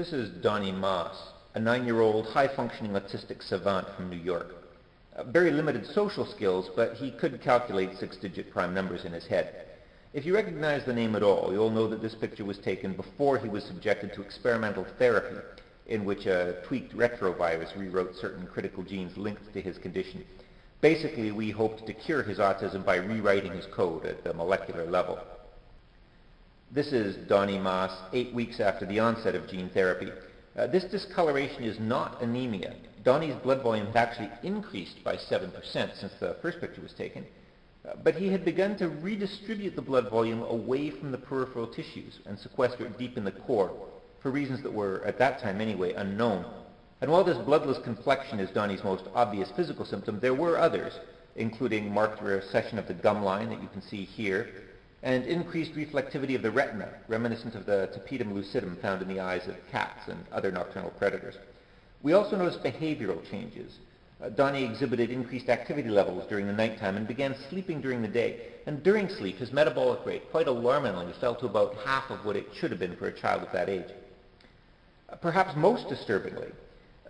This is Donnie Moss, a nine-year-old high-functioning autistic savant from New York. Uh, very limited social skills, but he could calculate six-digit prime numbers in his head. If you recognize the name at all, you'll know that this picture was taken before he was subjected to experimental therapy, in which a tweaked retrovirus rewrote certain critical genes linked to his condition. Basically, we hoped to cure his autism by rewriting his code at the molecular level. This is Donnie Moss, eight weeks after the onset of gene therapy. Uh, this discoloration is not anemia. Donnie's blood volume had actually increased by 7% since the first picture was taken, uh, but he had begun to redistribute the blood volume away from the peripheral tissues and sequester it deep in the core, for reasons that were, at that time anyway, unknown. And while this bloodless complexion is Donnie's most obvious physical symptom, there were others, including marked recession of the gum line that you can see here, and increased reflectivity of the retina, reminiscent of the tapetum lucidum found in the eyes of cats and other nocturnal predators. We also noticed behavioral changes. Uh, Donnie exhibited increased activity levels during the nighttime and began sleeping during the day. And during sleep, his metabolic rate, quite alarmingly, fell to about half of what it should have been for a child of that age. Uh, perhaps most disturbingly,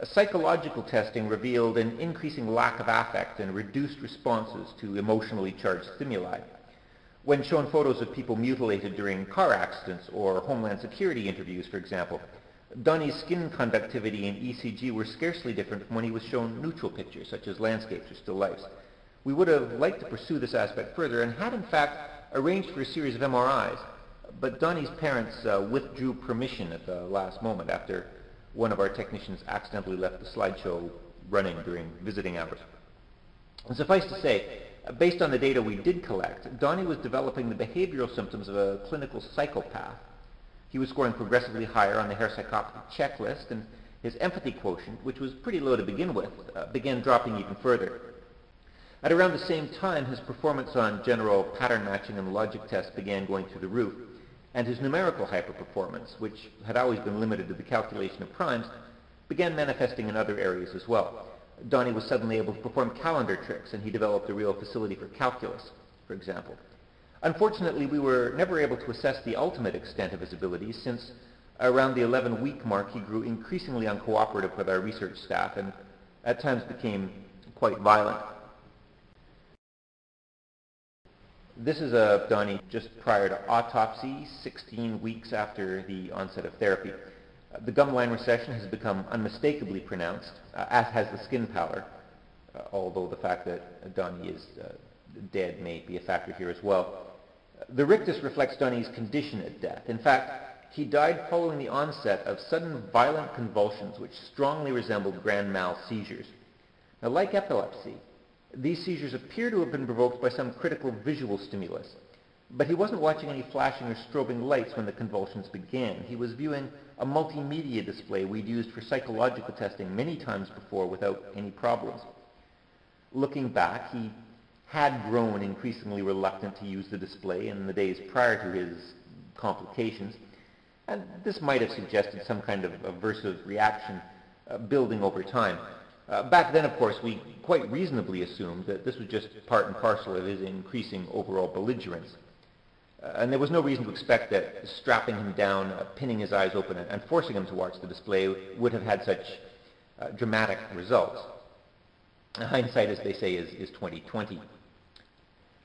uh, psychological testing revealed an increasing lack of affect and reduced responses to emotionally charged stimuli. When shown photos of people mutilated during car accidents or Homeland Security interviews, for example, Donnie's skin conductivity and ECG were scarcely different from when he was shown neutral pictures, such as landscapes or still lifes. We would have liked to pursue this aspect further and had in fact arranged for a series of MRIs, but Donnie's parents uh, withdrew permission at the last moment after one of our technicians accidentally left the slideshow running during visiting hours. And suffice to say, based on the data we did collect, Donnie was developing the behavioral symptoms of a clinical psychopath. He was scoring progressively higher on the Hare psychopathy checklist, and his empathy quotient, which was pretty low to begin with, uh, began dropping even further. At around the same time, his performance on general pattern matching and logic tests began going through the roof, and his numerical hyperperformance, which had always been limited to the calculation of primes, began manifesting in other areas as well. Donnie was suddenly able to perform calendar tricks, and he developed a real facility for calculus, for example. Unfortunately, we were never able to assess the ultimate extent of his abilities since around the 11-week mark he grew increasingly uncooperative with our research staff and at times became quite violent. This is a Donnie just prior to autopsy, 16 weeks after the onset of therapy. Uh, the gumline recession has become unmistakably pronounced, uh, as has the skin pallor, uh, although the fact that Donnie is dead may be a factor here as well. The rictus reflects Donnie's condition at death. In fact, he died following the onset of sudden violent convulsions which strongly resembled grand mal seizures. Now, like epilepsy, these seizures appear to have been provoked by some critical visual stimulus. But he wasn't watching any flashing or strobing lights when the convulsions began. He was viewing a multimedia display we'd used for psychological testing many times before without any problems. Looking back, he had grown increasingly reluctant to use the display in the days prior to his complications, and this might have suggested some kind of aversive reaction uh, building over time. Uh, back then, of course, we quite reasonably assumed that this was just part and parcel of his increasing overall belligerence. Uh, and there was no reason to expect that strapping him down, uh, pinning his eyes open, and, forcing him to watch the display would have had such uh, dramatic results. Hindsight, as they say, is, is 2020.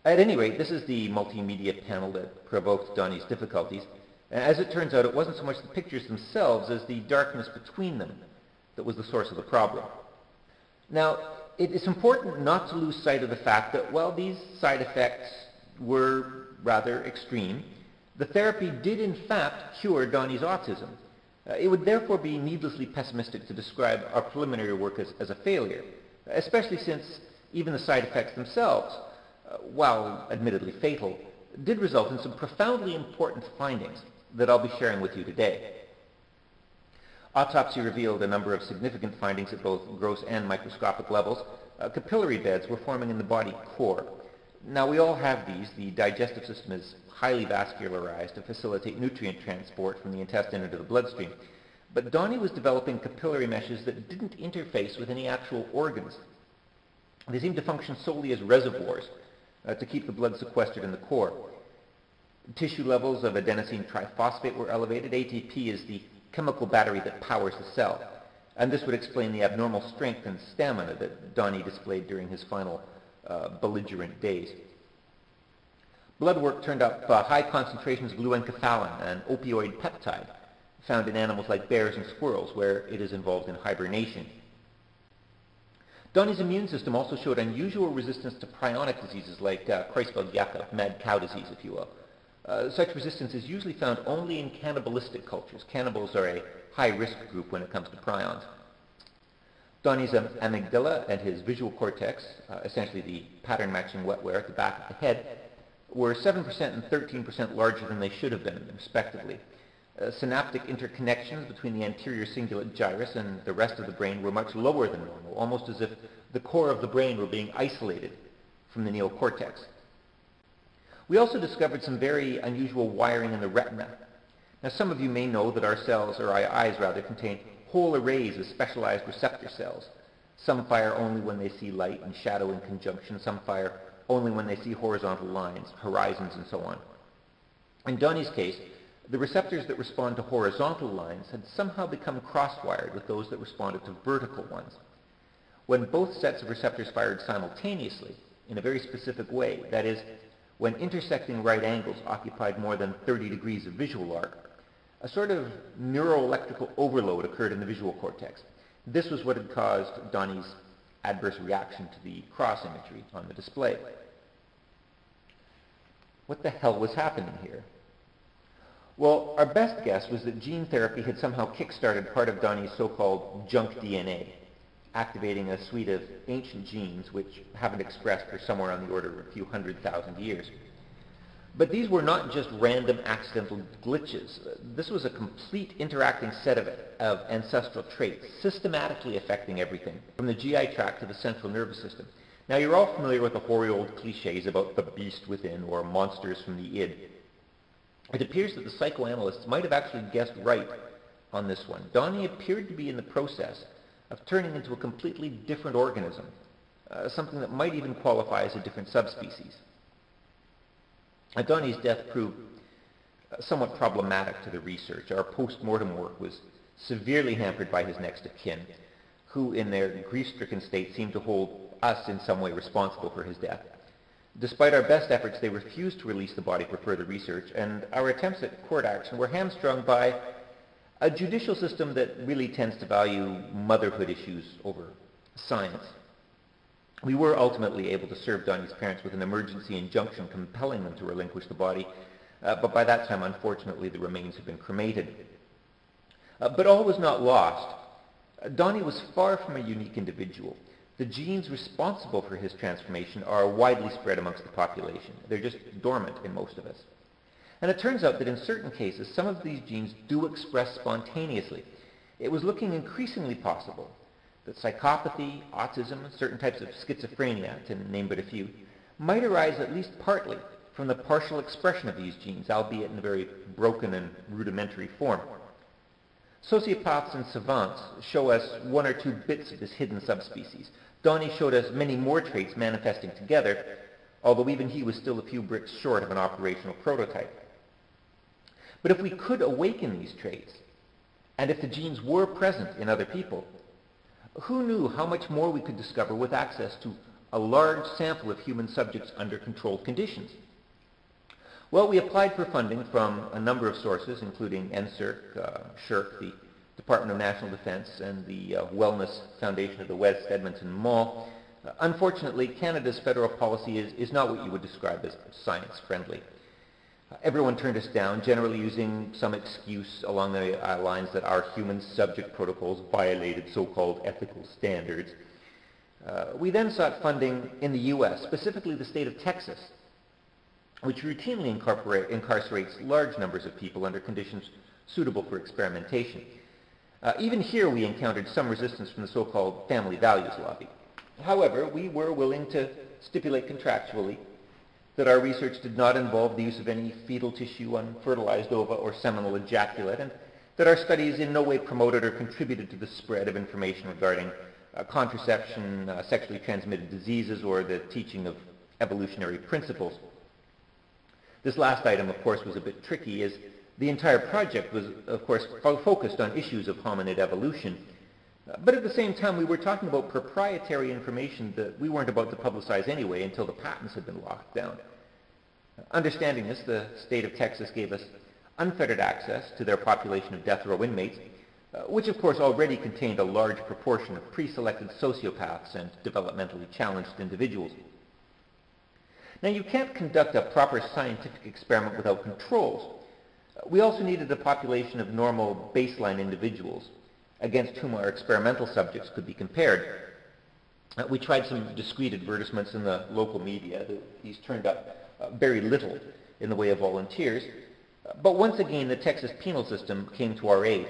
At any rate, this is the multimedia panel that provoked Donnie's difficulties. And as it turns out, it wasn't so much the pictures themselves as the darkness between them that was the source of the problem. Now, it is important not to lose sight of the fact that while these side effects were rather extreme, the therapy did in fact cure Donnie's autism. Uh, it would therefore be needlessly pessimistic to describe our preliminary work as, as a failure, especially since even the side effects themselves uh, while admittedly fatal, did result in some profoundly important findings that I'll be sharing with you today. Autopsy revealed a number of significant findings at both gross and microscopic levels. Uh, capillary beds were forming in the body core. Now, we all have these. The digestive system is highly vascularized to facilitate nutrient transport from the intestine into the bloodstream. But Donnie was developing capillary meshes that didn't interface with any actual organs. They seemed to function solely as reservoirs uh, to keep the blood sequestered in the core. Tissue levels of adenosine triphosphate were elevated. ATP is the chemical battery that powers the cell. And this would explain the abnormal strength and stamina that Donnie displayed during his final uh, belligerent days. Blood work turned up uh, high concentrations of leu-enkephalin, an opioid peptide found in animals like bears and squirrels, where it is involved in hibernation. Donnie's immune system also showed unusual resistance to prionic diseases like uh, Creutzfeldt-Jakob, mad cow disease, if you will. Uh, such resistance is usually found only in cannibalistic cultures. Cannibals are a high-risk group when it comes to prions. Donnie's amygdala and his visual cortex, uh, essentially the pattern-matching wetware at the back of the head, were 7% and 13% larger than they should have been, respectively. Uh, synaptic interconnections between the anterior cingulate gyrus and the rest of the brain were much lower than normal, almost as if the core of the brain were being isolated from the neocortex. We also discovered some very unusual wiring in the retina. Now some of you may know that our cells, or our eyes rather, contain whole arrays of specialized receptor cells. Some fire only when they see light and shadow in conjunction. Some fire only when they see horizontal lines, horizons, and so on. In Donnie's case, the receptors that respond to horizontal lines had somehow become cross-wired with those that responded to vertical ones. When both sets of receptors fired simultaneously, in a very specific way, that is, when intersecting right angles occupied more than 30 degrees of visual arc, a sort of neuroelectrical overload occurred in the visual cortex. This was what had caused Donnie's adverse reaction to the cross imagery on the display. What the hell was happening here? Well, our best guess was that gene therapy had somehow kick-started part of Donnie's so-called junk DNA, activating a suite of ancient genes which haven't expressed for somewhere on the order of a few hundred thousand years. But these were not just random accidental glitches. This was a complete interacting set of, of ancestral traits, systematically affecting everything, from the GI tract to the central nervous system. Now, you're all familiar with the hoary old cliches about the beast within or monsters from the id. It appears that the psychoanalysts might have actually guessed right on this one. Donnie appeared to be in the process of turning into a completely different organism, uh, something that might even qualify as a different subspecies. Donnie's death proved uh, somewhat problematic to the research. Our post-mortem work was severely hampered by his next of kin, who in their grief-stricken state seemed to hold us in some way responsible for his death. Despite our best efforts, they refused to release the body for further research, and our attempts at court action were hamstrung by a judicial system that really tends to value motherhood issues over science. We were ultimately able to serve Donnie's parents with an emergency injunction compelling them to relinquish the body, uh, but by that time, unfortunately, the remains had been cremated. Uh, but all was not lost. Uh, Donnie was far from a unique individual. The genes responsible for his transformation are widely spread amongst the population. They're just dormant in most of us. And it turns out that in certain cases, some of these genes do express spontaneously. It was looking increasingly possible that psychopathy, autism, and certain types of schizophrenia, to name but a few, might arise at least partly from the partial expression of these genes, albeit in a very broken and rudimentary form. Sociopaths and savants show us one or two bits of this hidden subspecies, Donnie showed us many more traits manifesting together, although even he was still a few bricks short of an operational prototype. But if we could awaken these traits, and if the genes were present in other people, who knew how much more we could discover with access to a large sample of human subjects under controlled conditions? Well, we applied for funding from a number of sources, including NSERC, uh, SSHRC, the Department of National Defense and the uh, Wellness Foundation of the West Edmonton Mall. Uh, unfortunately, Canada's federal policy is, is not what you would describe as science-friendly. Everyone turned us down, generally using some excuse along the uh, lines that our human subject protocols violated so-called ethical standards. Uh, we then sought funding in the U.S., specifically the state of Texas, which routinely incarcerates large numbers of people under conditions suitable for experimentation. Uh, even here we encountered some resistance from the so-called family values lobby. However, we were willing to stipulate contractually that our research did not involve the use of any fetal tissue, unfertilized ova, or seminal ejaculate, and that our studies in no way promoted or contributed to the spread of information regarding uh, contraception, uh, sexually transmitted diseases, or the teaching of evolutionary principles. This last item, of course, was a bit tricky, as The entire project was, of course, focused on issues of hominid evolution, but at the same time, we were talking about proprietary information that we weren't about to publicize anyway until the patents had been locked down. Understanding this, the state of Texas gave us unfettered access to their population of death row inmates, uh, which of course already contained a large proportion of pre-selected sociopaths and developmentally challenged individuals. Now you can't conduct a proper scientific experiment without controls. We also needed a population of normal baseline individuals against whom our experimental subjects could be compared. Uh, we tried some discreet advertisements in the local media. These turned up uh, very little in the way of volunteers. But once again, the Texas penal system came to our aid.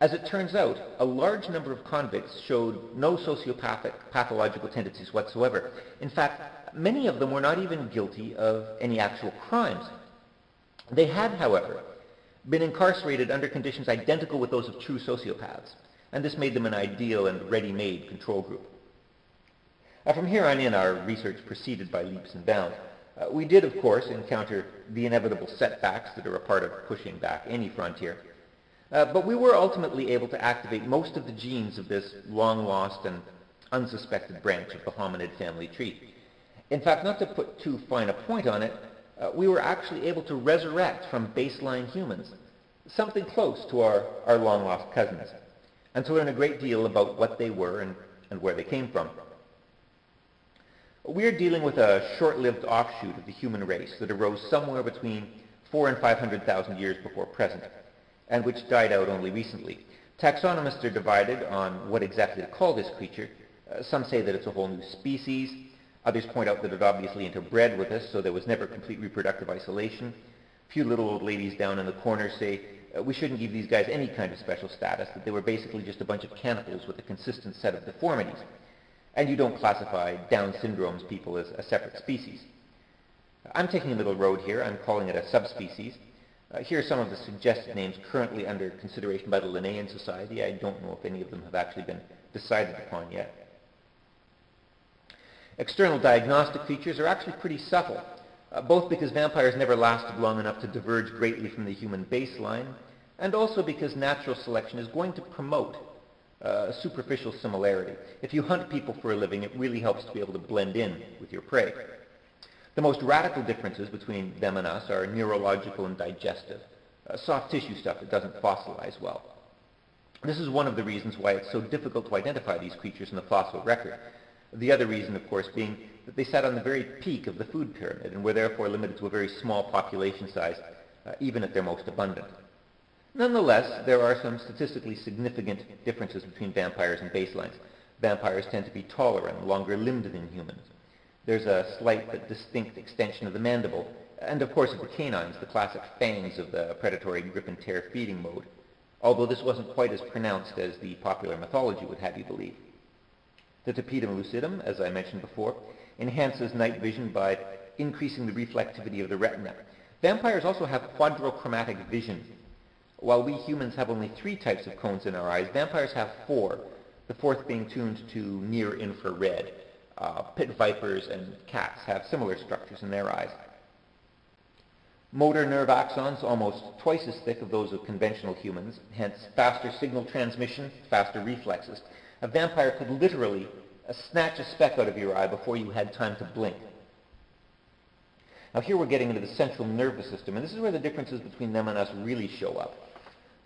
As it turns out, a large number of convicts showed no sociopathic pathological tendencies whatsoever. In fact, many of them were not even guilty of any actual crimes. They had, however, been incarcerated under conditions identical with those of true sociopaths, and this made them an ideal and ready-made control group. From here on in, our research proceeded by leaps and bounds. Uh, we did, of course, encounter the inevitable setbacks that are a part of pushing back any frontier. Uh, but we were ultimately able to activate most of the genes of this long-lost and unsuspected branch of the hominid family tree. In fact, not to put too fine a point on it, uh, we were actually able to resurrect from baseline humans something close to our, our long-lost cousins, and to learn a great deal about what they were and, and where they came from. We're dealing with a short-lived offshoot of the human race that arose somewhere between four and 500,000 years before present, and which died out only recently. Taxonomists are divided on what exactly to call this creature. Uh, some say that it's a whole new species. Others point out that it obviously interbred with us, so there was never complete reproductive isolation. A few little old ladies down in the corner say uh, we shouldn't give these guys any kind of special status, that they were basically just a bunch of cannibals with a consistent set of deformities and you don't classify Down syndrome's people as a separate species. I'm taking a little road here. I'm calling it a subspecies. Uh, here are some of the suggested names currently under consideration by the Linnaean Society. I don't know if any of them have actually been decided upon yet. External diagnostic features are actually pretty subtle, uh, both because vampires never lasted long enough to diverge greatly from the human baseline, and also because natural selection is going to promote uh, superficial similarity. If you hunt people for a living, it really helps to be able to blend in with your prey. The most radical differences between them and us are neurological and digestive, uh, soft tissue stuff that doesn't fossilize well. This is one of the reasons why it's so difficult to identify these creatures in the fossil record. The other reason, of course, being that they sat on the very peak of the food pyramid and were therefore limited to a very small population size, uh, even at their most abundant. Nonetheless, there are some statistically significant differences between vampires and baselines. Vampires tend to be taller and longer limbed than humans. There's a slight but distinct extension of the mandible, and of course of the canines, the classic fangs of the predatory grip and tear feeding mode, although this wasn't quite as pronounced as the popular mythology would have you believe. The tapetum lucidum, as I mentioned before, enhances night vision by increasing the reflectivity of the retina. Vampires also have quadrochromatic vision, while we humans have only three types of cones in our eyes, vampires have four, the fourth being tuned to near infrared. Uh, pit vipers and cats have similar structures in their eyes. Motor nerve axons almost twice as thick as those of conventional humans, hence faster signal transmission, faster reflexes. A vampire could literally uh, snatch a speck out of your eye before you had time to blink. Now here we're getting into the central nervous system, and this is where the differences between them and us really show up.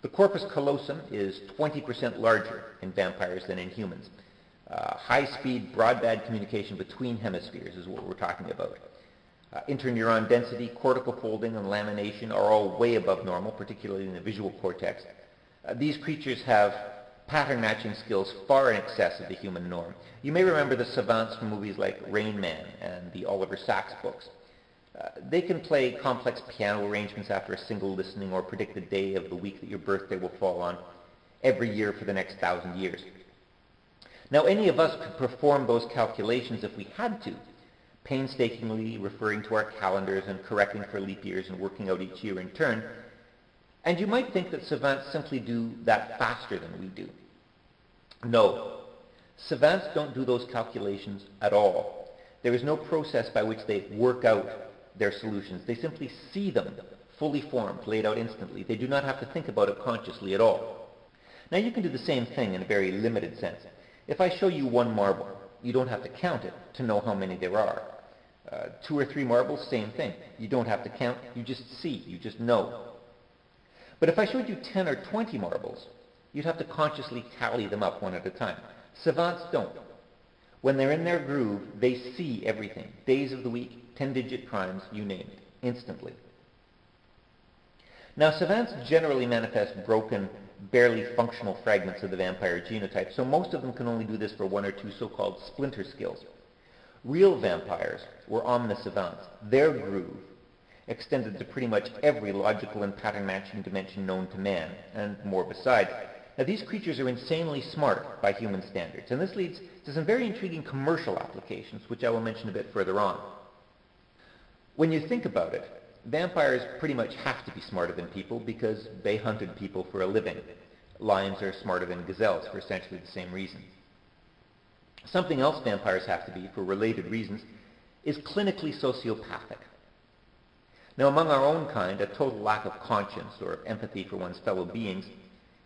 The corpus callosum is 20% larger in vampires than in humans. Uh, high-speed broadband communication between hemispheres is what we're talking about. Uh, interneuron density, cortical folding, and lamination are all way above normal, particularly in the visual cortex. Uh, these creatures have pattern matching skills far in excess of the human norm. You may remember the savants from movies like Rain Man and the Oliver Sacks books. Uh, they can play complex piano arrangements after a single listening or predict the day of the week that your birthday will fall on every year for the next thousand years. Now, any of us could perform those calculations if we had to, painstakingly referring to our calendars and correcting for leap years and working out each year in turn. And you might think that savants simply do that faster than we do. No. Savants don't do those calculations at all. There is no process by which they work out their solutions. They simply see them fully formed, laid out instantly. They do not have to think about it consciously at all. Now you can do the same thing in a very limited sense. If I show you one marble, you don't have to count it to know how many there are. Uh, two or three marbles, same thing. You don't have to count, you just see, you just know. But if I showed you 10 or 20 marbles, you'd have to consciously tally them up one at a time. Savants don't. When they're in their groove, they see everything. Days of the week, 10-digit primes, you name it, instantly. Now, savants generally manifest broken, barely functional fragments of the vampire genotype, so most of them can only do this for one or two so-called splinter skills. Real vampires were omnisavants. Their groove extended to pretty much every logical and pattern-matching dimension known to man, and more besides. Now, these creatures are insanely smart by human standards, and this leads to some very intriguing commercial applications, which I will mention a bit further on. When you think about it, vampires pretty much have to be smarter than people because they hunted people for a living. Lions are smarter than gazelles for essentially the same reason. Something else vampires have to be, for related reasons, is clinically sociopathic. Now, among our own kind, a total lack of conscience or empathy for one's fellow beings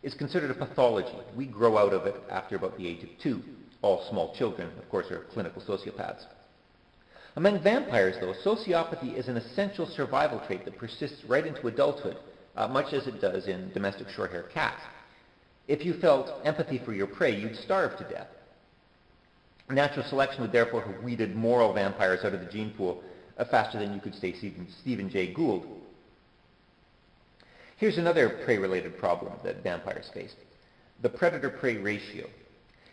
is considered a pathology. We grow out of it after about the age of two. All small children, of course, are clinical sociopaths. Among vampires, though, sociopathy is an essential survival trait that persists right into adulthood, uh, much as it does in domestic short-haired cats. If you felt empathy for your prey, you'd starve to death. Natural selection would therefore have weeded moral vampires out of the gene pool faster than you could say Stephen, Stephen Jay Gould. Here's another prey-related problem that vampires face. The predator-prey ratio.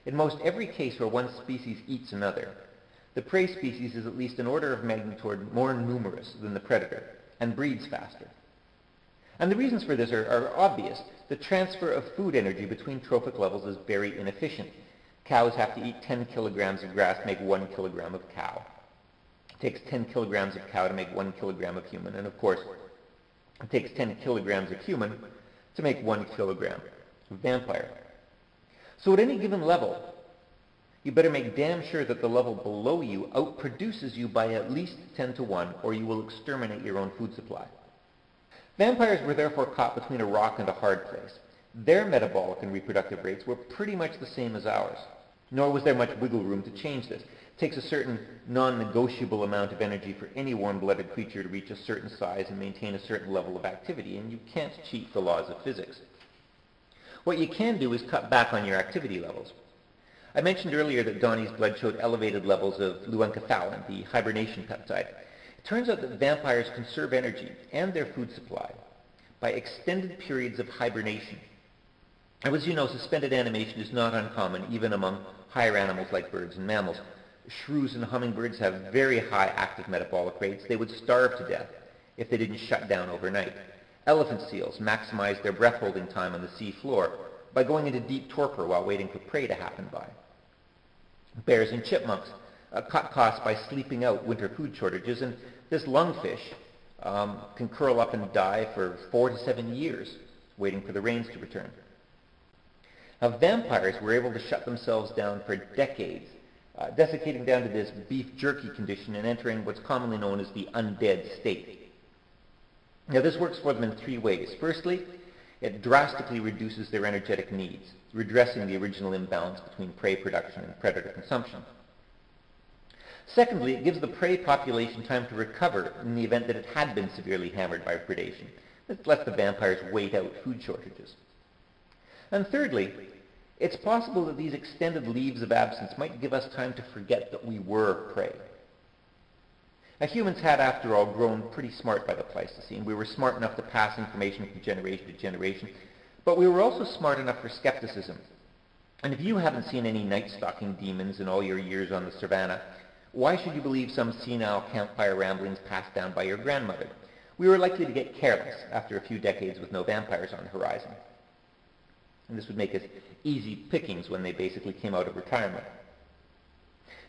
In most every case where one species eats another, the prey species is at least an order of magnitude more numerous than the predator and breeds faster. And the reasons for this are, are, obvious. The transfer of food energy between trophic levels is very inefficient. Cows have to eat 10 kilograms of grass to make 1 kilogram of cow. Takes 10 kilograms of cow to make 1 kilogram of human. And of course, it takes 10 kilograms of human to make 1 kilogram of vampire. So at any given level, you better make damn sure that the level below you outproduces you by at least 10 to 1, or you will exterminate your own food supply. Vampires were therefore caught between a rock and a hard place. Their metabolic and reproductive rates were pretty much the same as ours. Nor was there much wiggle room to change this. Takes a certain non-negotiable amount of energy for any warm-blooded creature to reach a certain size and maintain a certain level of activity, and you can't cheat the laws of physics. What you can do is cut back on your activity levels. I mentioned earlier that Donnie's blood showed elevated levels of leukoencephalin, the hibernation peptide. It turns out that vampires conserve energy and their food supply by extended periods of hibernation. And as you know, suspended animation is not uncommon even among higher animals like birds and mammals. Shrews and hummingbirds have very high active metabolic rates. They would starve to death if they didn't shut down overnight. Elephant seals maximize their breath-holding time on the sea floor by going into deep torpor while waiting for prey to happen by. Bears and chipmunks uh, cut costs by sleeping out winter food shortages, and this lungfish um, can curl up and die for four to seven years waiting for the rains to return. Now, vampires were able to shut themselves down for decades, uh, desiccating down to this beef jerky condition and entering what's commonly known as the undead state. Now, this works for them in three ways. Firstly, it drastically reduces their energetic needs, redressing the original imbalance between prey production and predator consumption. Secondly, it gives the prey population time to recover in the event that it had been severely hammered by predation. This lets the vampires wait out food shortages. And thirdly, it's possible that these extended leaves of absence might give us time to forget that we were prey. Now, humans had, after all, grown pretty smart by the Pleistocene. We were smart enough to pass information from generation to generation, but we were also smart enough for skepticism. And if you haven't seen any night-stalking demons in all your years on the savannah, why should you believe some senile campfire ramblings passed down by your grandmother? We were likely to get careless after a few decades with no vampires on the horizon. And this would make us easy pickings when they basically came out of retirement.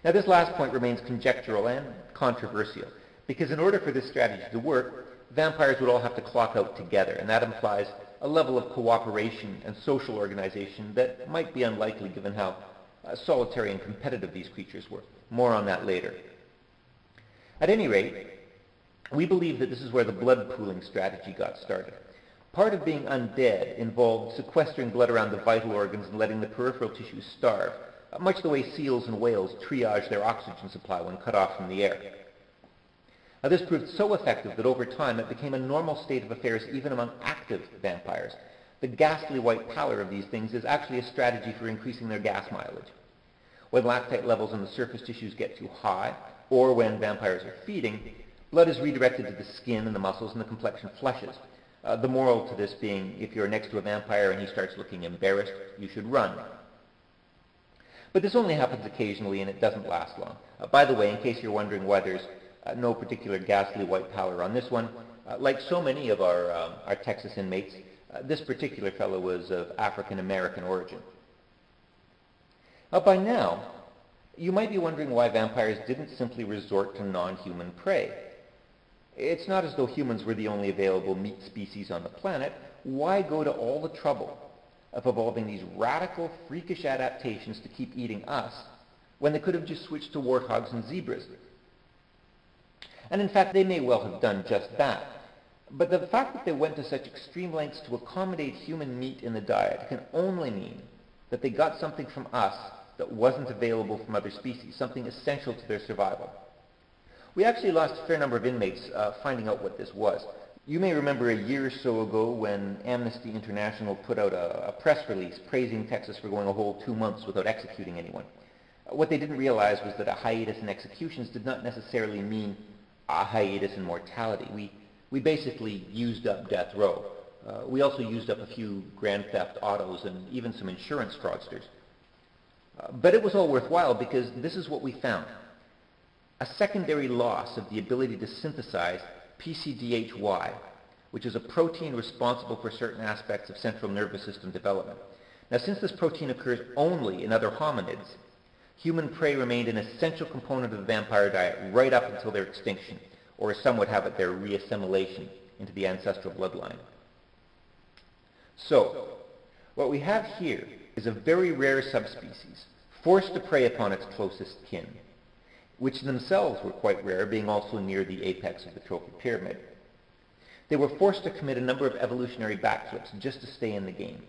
Now this last point remains conjectural and controversial, because in order for this strategy to work, vampires would all have to clock out together, and that implies a level of cooperation and social organization that might be unlikely given how uh, solitary and competitive these creatures were. More on that later. At any rate, We believe that this is where the blood pooling strategy got started. Part of being undead involved sequestering blood around the vital organs and letting the peripheral tissues starve, uh, much the way seals and whales triage their oxygen supply when cut off from the air. Now, this proved so effective that over time it became a normal state of affairs even among active vampires. The ghastly white pallor of these things is actually a strategy for increasing their gas mileage. When lactate levels in the surface tissues get too high, or when vampires are feeding, blood is redirected to the skin and the muscles and the complexion flushes. Uh, the moral to this being, if you're next to a vampire and he starts looking embarrassed, you should run. But this only happens occasionally and it doesn't last long. Uh, by the way, in case you're wondering why there's uh, no particular ghastly white pallor on this one, uh, like so many of our, uh, our Texas inmates, uh, this particular fellow was of African American origin. by now, you might be wondering why vampires didn't simply resort to non-human prey. It's not as though humans were the only available meat species on the planet. Why go to all the trouble of evolving these radical, freakish adaptations to keep eating us when they could have just switched to warthogs and zebras? And in fact, they may well have done just that. But the fact that they went to such extreme lengths to accommodate human meat in the diet can only mean that they got something from us that wasn't available from other species, something essential to their survival. We actually lost a fair number of inmates uh, finding out what this was. You may remember a year or so ago when Amnesty International put out a, a press release praising Texas for going a whole two months without executing anyone. What they didn't realize was that a hiatus in executions did not necessarily mean a hiatus in mortality. We, we basically used up death row. Uh, we also used up a few grand theft autos and even some insurance fraudsters. Uh, but it was all worthwhile because this is what we found. A secondary loss of the ability to synthesize PCDH-Y, which is a protein responsible for certain aspects of central nervous system development. Now, since this protein occurs only in other hominids, human prey remained an essential component of the vampire diet right up until their extinction, or as some would have it, their reassimilation into the ancestral bloodline. So, what we have here is a very rare subspecies, forced to prey upon its closest kin, which themselves were quite rare, being also near the apex of the trophic pyramid. They were forced to commit a number of evolutionary backflips just to stay in the game.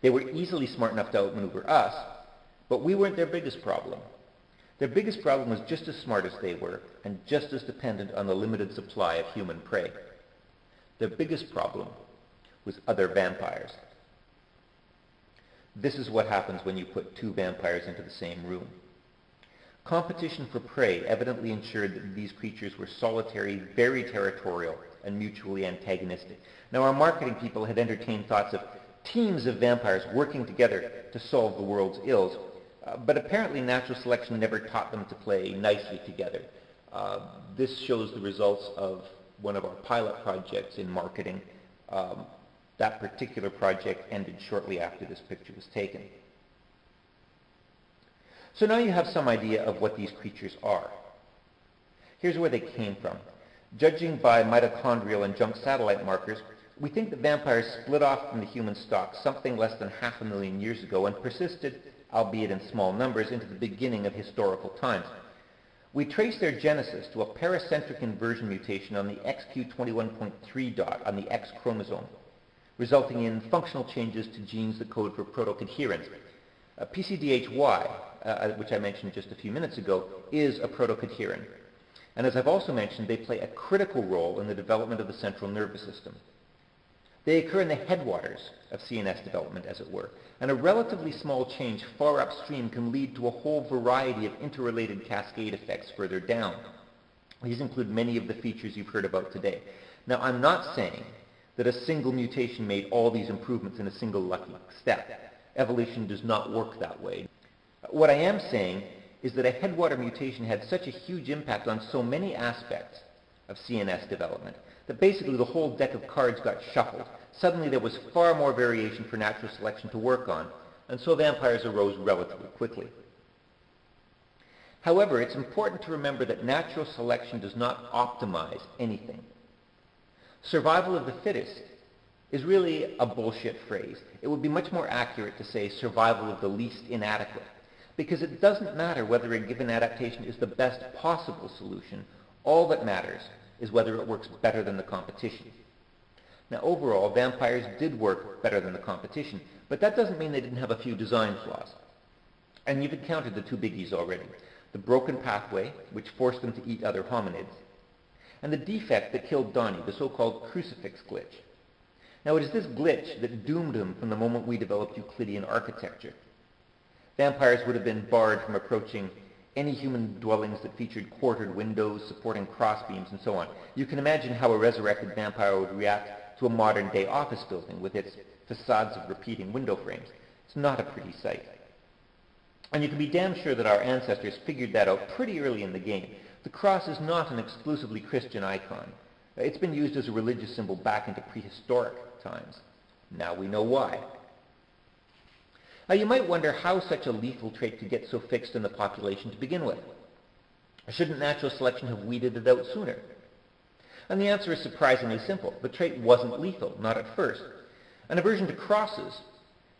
They were easily smart enough to outmaneuver us, but we weren't their biggest problem. Their biggest problem was just as smart as they were, and just as dependent on the limited supply of human prey. Their biggest problem was other vampires. This is what happens when you put two vampires into the same room. Competition for prey evidently ensured that these creatures were solitary, very territorial, and mutually antagonistic. Now, our marketing people had entertained thoughts of teams of vampires working together to solve the world's ills, uh, but apparently natural selection never taught them to play nicely together. Uh, this shows the results of one of our pilot projects in marketing. Um, that particular project ended shortly after this picture was taken. So now you have some idea of what these creatures are. Here's where they came from. Judging by mitochondrial and junk satellite markers, we think that vampires split off from the human stock something less than half a million years ago and persisted, albeit in small numbers, into the beginning of historical times. We trace their genesis to a paracentric inversion mutation on the XQ21.3 dot on the X chromosome resulting in functional changes to genes that code for protocadherins. Uh, PCDH-Y, uh, which I mentioned just a few minutes ago, is a protocadherin. And as I've also mentioned, they play a critical role in the development of the central nervous system. They occur in the headwaters of CNS development, as it were, and a relatively small change far upstream can lead to a whole variety of interrelated cascade effects further down. These include many of the features you've heard about today. Now, I'm not saying that a single mutation made all these improvements in a single lucky step. Evolution does not work that way. What I am saying is that a headwater mutation had such a huge impact on so many aspects of CNS development that basically the whole deck of cards got shuffled. Suddenly there was far more variation for natural selection to work on, and so vampires arose relatively quickly. However, it's important to remember that natural selection does not optimize anything. Survival of the fittest is really a bullshit phrase. It would be much more accurate to say survival of the least inadequate, because it doesn't matter whether a given adaptation is the best possible solution. All that matters is whether it works better than the competition. Now overall, vampires did work better than the competition, but that doesn't mean they didn't have a few design flaws. And you've encountered the two biggies already. The broken pathway, which forced them to eat other hominids, and the defect that killed Donnie, the so-called crucifix glitch. Now it is this glitch that doomed them from the moment we developed Euclidean architecture. Vampires would have been barred from approaching any human dwellings that featured quartered windows, supporting crossbeams, and so on. You can imagine how a resurrected vampire would react to a modern-day office building with its facades of repeating window frames. It's not a pretty sight. And you can be damn sure that our ancestors figured that out pretty early in the game. The cross is not an exclusively Christian icon. It's been used as a religious symbol back into prehistoric times. Now we know why. Now you might wonder how such a lethal trait could get so fixed in the population to begin with. Shouldn't natural selection have weeded it out sooner? And the answer is surprisingly simple. The trait wasn't lethal, not at first. An aversion to crosses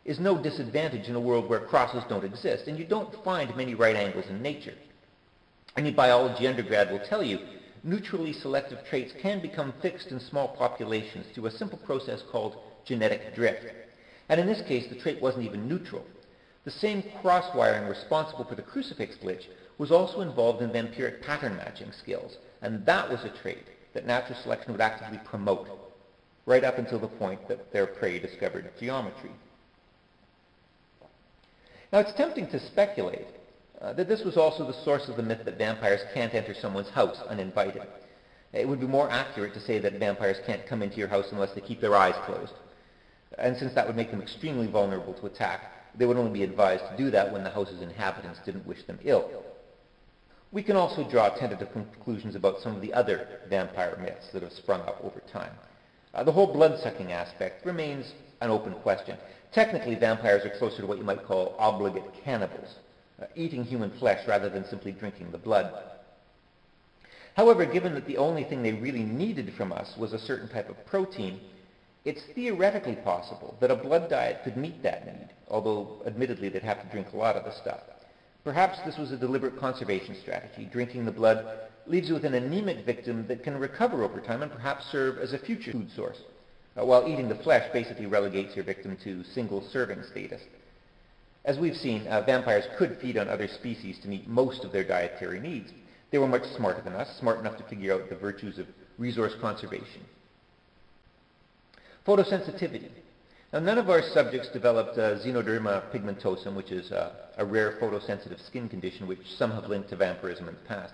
is no disadvantage in a world where crosses don't exist, and you don't find many right angles in nature. Any biology undergrad will tell you neutrally selective traits can become fixed in small populations through a simple process called genetic drift. And in this case, the trait wasn't even neutral. The same cross-wiring responsible for the crucifix glitch was also involved in vampiric pattern matching skills, and that was a trait that natural selection would actively promote, right up until the point that their prey discovered geometry. Now it's tempting to speculate uh, that this was also the source of the myth that vampires can't enter someone's house uninvited. It would be more accurate to say that vampires can't come into your house unless they keep their eyes closed. And since that would make them extremely vulnerable to attack, they would only be advised to do that when the house's inhabitants didn't wish them ill. We can also draw tentative conclusions about some of the other vampire myths that have sprung up over time. Uh, the whole blood-sucking aspect remains an open question. Technically, vampires are closer to what you might call obligate cannibals, uh, eating human flesh rather than simply drinking the blood. However, given that the only thing they really needed from us was a certain type of protein, it's theoretically possible that a blood diet could meet that need, although admittedly they'd have to drink a lot of the stuff. Perhaps this was a deliberate conservation strategy. Drinking the blood leaves you with an anemic victim that can recover over time and perhaps serve as a future food source, uh, while eating the flesh basically relegates your victim to single-serving status. As we've seen, uh, vampires could feed on other species to meet most of their dietary needs. They were much smarter than us, smart enough to figure out the virtues of resource conservation. Photosensitivity. Now, none of our subjects developed uh, xeroderma pigmentosum, which is uh, a rare photosensitive skin condition which some have linked to vampirism in the past.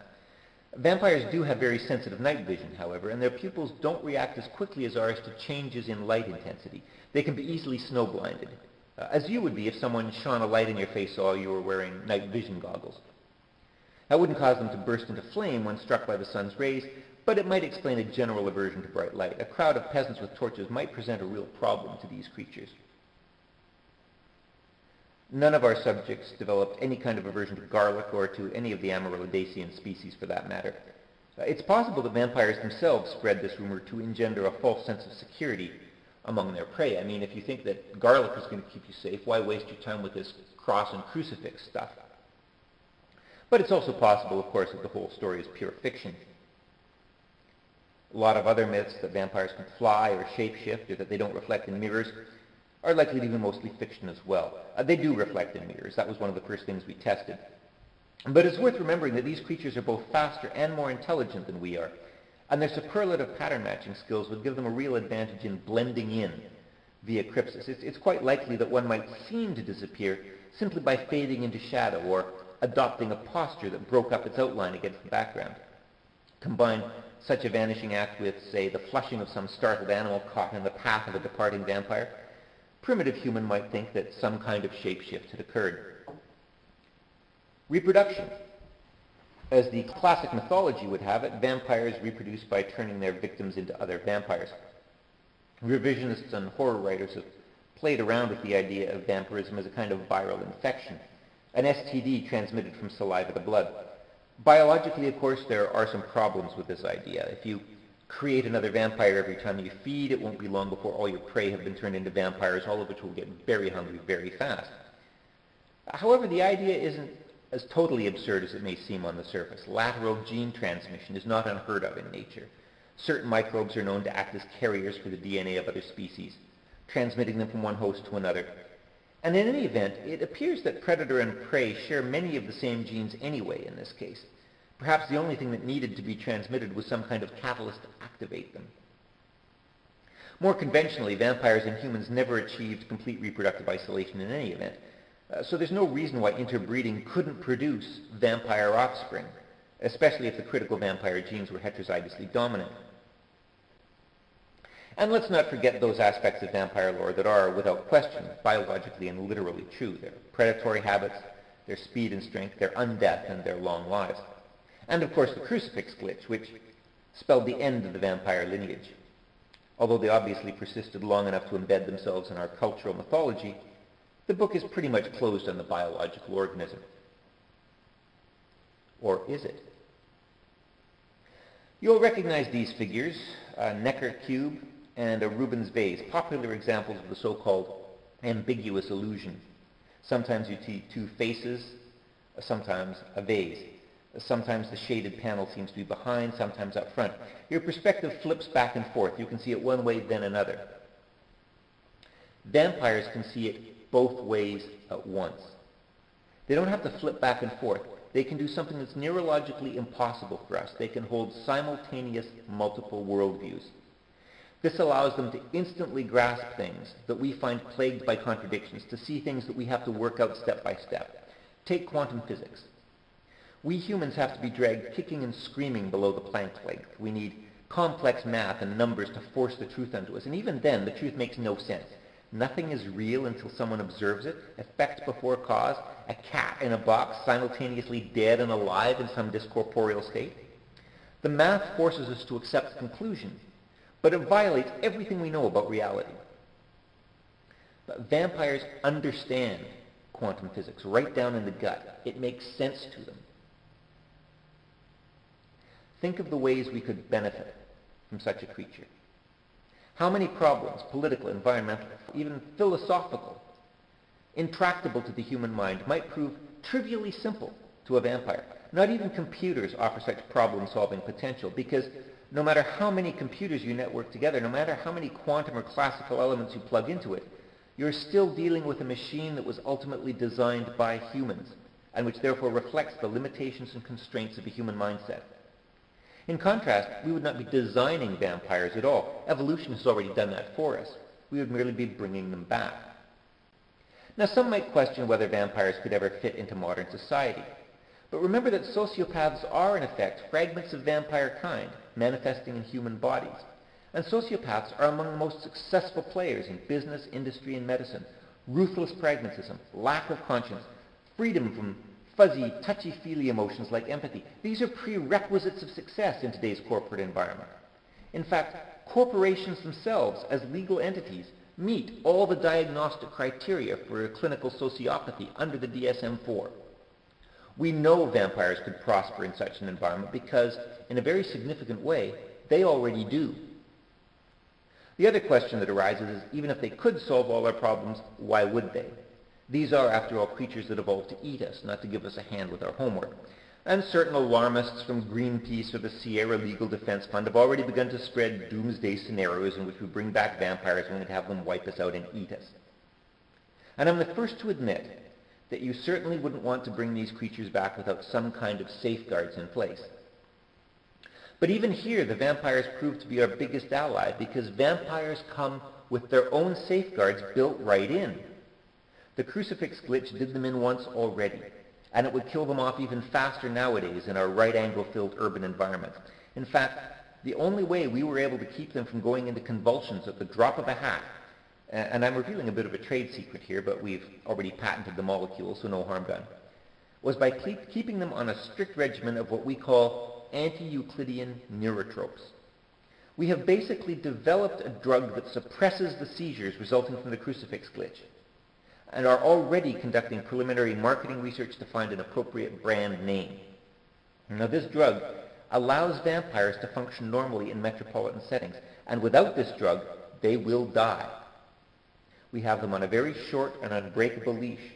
Vampires do have very sensitive night vision, however, and their pupils don't react as quickly as ours to changes in light intensity. They can be easily snow-blinded, uh, as you would be if someone shone a light in your face while you were wearing night vision goggles. That wouldn't cause them to burst into flame when struck by the sun's rays, but it might explain a general aversion to bright light. A crowd of peasants with torches might present a real problem to these creatures. None of our subjects developed any kind of aversion to garlic or to any of the Amaryllidacean species for that matter. Uh, it's possible that vampires themselves spread this rumor to engender a false sense of security among their prey. I mean, if you think that garlic is going to keep you safe, why waste your time with this cross and crucifix stuff? But it's also possible, of course, that the whole story is pure fiction. A lot of other myths that vampires can fly or shapeshift or that they don't reflect in mirrors are likely to be mostly fiction as well. Uh, they do reflect in mirrors. That was one of the first things we tested. But it's worth remembering that these creatures are both faster and more intelligent than we are, and their superlative pattern matching skills would give them a real advantage in blending in via crypsis. It's, it's quite likely that one might seem to disappear simply by fading into shadow or adopting a posture that broke up its outline against the background. Combine such a vanishing act with, say, the flushing of some startled animal caught in the path of a departing vampire, primitive human might think that some kind of shapeshift had occurred. Reproduction. As the classic mythology would have it, vampires reproduce by turning their victims into other vampires. Revisionists and horror writers have played around with the idea of vampirism as a kind of viral infection, an STD transmitted from saliva to blood. Biologically, of course, there are some problems with this idea. If you create another vampire every time you feed, it won't be long before all your prey have been turned into vampires, all of which will get very hungry very fast. However, the idea isn't as totally absurd as it may seem on the surface. Lateral gene transmission is not unheard of in nature. Certain microbes are known to act as carriers for the DNA of other species, transmitting them from one host to another. And in any event, it appears that predator and prey share many of the same genes anyway in this case. Perhaps the only thing that needed to be transmitted was some kind of catalyst to activate them. More conventionally, vampires and humans never achieved complete reproductive isolation in any event, uh, so there's no reason why interbreeding couldn't produce vampire offspring, especially if the critical vampire genes were heterozygously dominant. And let's not forget those aspects of vampire lore that are, without question, biologically and literally true. Their predatory habits, their speed and strength, their undeath, and their long lives. And of course the crucifix glitch, which spelled the end of the vampire lineage. Although they obviously persisted long enough to embed themselves in our cultural mythology, the book is pretty much closed on the biological organism. Or is it? You'll recognize these figures, a Necker cube and a Rubin vase, popular examples of the so-called ambiguous illusion. Sometimes you see two faces, sometimes a vase. Sometimes the shaded panel seems to be behind, sometimes up front. Your perspective flips back and forth. You can see it one way, then another. Vampires can see it both ways at once. They don't have to flip back and forth. They can do something that's neurologically impossible for us. They can hold simultaneous multiple worldviews. This allows them to instantly grasp things that we find plagued by contradictions, to see things that we have to work out step by step. Take quantum physics. We humans have to be dragged kicking and screaming below the Planck length. We need complex math and numbers to force the truth onto us. And even then, the truth makes no sense. Nothing is real until someone observes it. Effect before cause. A cat in a box simultaneously dead and alive in some discorporeal state. The math forces us to accept the conclusion, but it violates everything we know about reality. But vampires understand quantum physics right down in the gut. It makes sense to them. Think of the ways we could benefit from such a creature. How many problems, political, environmental, even philosophical, intractable to the human mind, might prove trivially simple to a vampire? Not even computers offer such problem-solving potential because no matter how many computers you network together, no matter how many quantum or classical elements you plug into it, you're still dealing with a machine that was ultimately designed by humans and which therefore reflects the limitations and constraints of a human mindset. In contrast, we would not be designing vampires at all. Evolution has already done that for us. We would merely be bringing them back. Now, some might question whether vampires could ever fit into modern society. But remember that sociopaths are, in effect, fragments of vampire kind, manifesting in human bodies. And sociopaths are among the most successful players in business, industry, and medicine. Ruthless pragmatism, lack of conscience, freedom from fuzzy, touchy-feely emotions like empathy. These are prerequisites of success in today's corporate environment. In fact, corporations themselves, as legal entities, meet all the diagnostic criteria for clinical sociopathy under the DSM-4. We know vampires could prosper in such an environment because, in a very significant way, they already do. The other question that arises is, even if they could solve all our problems, why would they? These are, after all, creatures that evolved to eat us, not to give us a hand with our homework. And certain alarmists from Greenpeace or the Sierra Legal Defense Fund have already begun to spread doomsday scenarios in which we bring back vampires and have them wipe us out and eat us. And I'm the first to admit that you certainly wouldn't want to bring these creatures back without some kind of safeguards in place. But even here, the vampires prove to be our biggest ally because vampires come with their own safeguards built right in. The crucifix glitch did them in once already, and it would kill them off even faster nowadays in our right-angle-filled urban environment. In fact, the only way we were able to keep them from going into convulsions at the drop of a hat, and I'm revealing a bit of a trade secret here, but we've already patented the molecule, so no harm done, was by keeping them on a strict regimen of what we call anti-Euclidean neurotropes. We have basically developed a drug that suppresses the seizures resulting from the crucifix glitch and are already conducting preliminary marketing research to find an appropriate brand name. Now this drug allows vampires to function normally in metropolitan settings, and without this drug, they will die. We have them on a very short and unbreakable leash,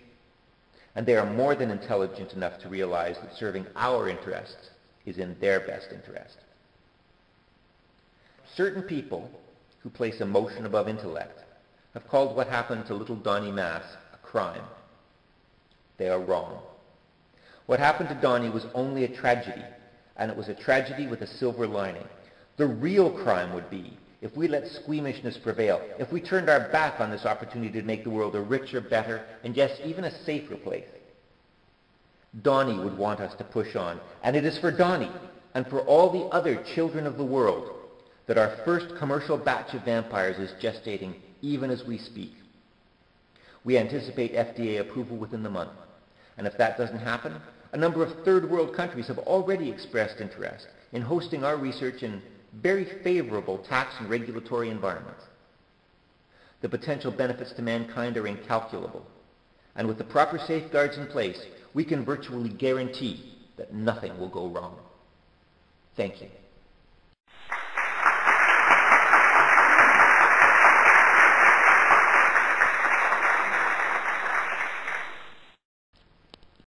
and they are more than intelligent enough to realize that serving our interests is in their best interest. certain people who place emotion above intellect have called what happened to little Donnie Moss a crime. They are wrong. What happened to Donnie was only a tragedy, and it was a tragedy with a silver lining. The real crime would be if we let squeamishness prevail, if we turned our back on this opportunity to make the world a richer, better, and yes, even a safer place. Donnie would want us to push on, and it is for Donnie and for all the other children of the world that our first commercial batch of vampires is gestating even as we speak. We anticipate FDA approval within the month, and if that doesn't happen, a number of third world countries have already expressed interest in hosting our research in very favorable tax and regulatory environments. The potential benefits to mankind are incalculable, and with the proper safeguards in place, we can virtually guarantee that nothing will go wrong. Thank you.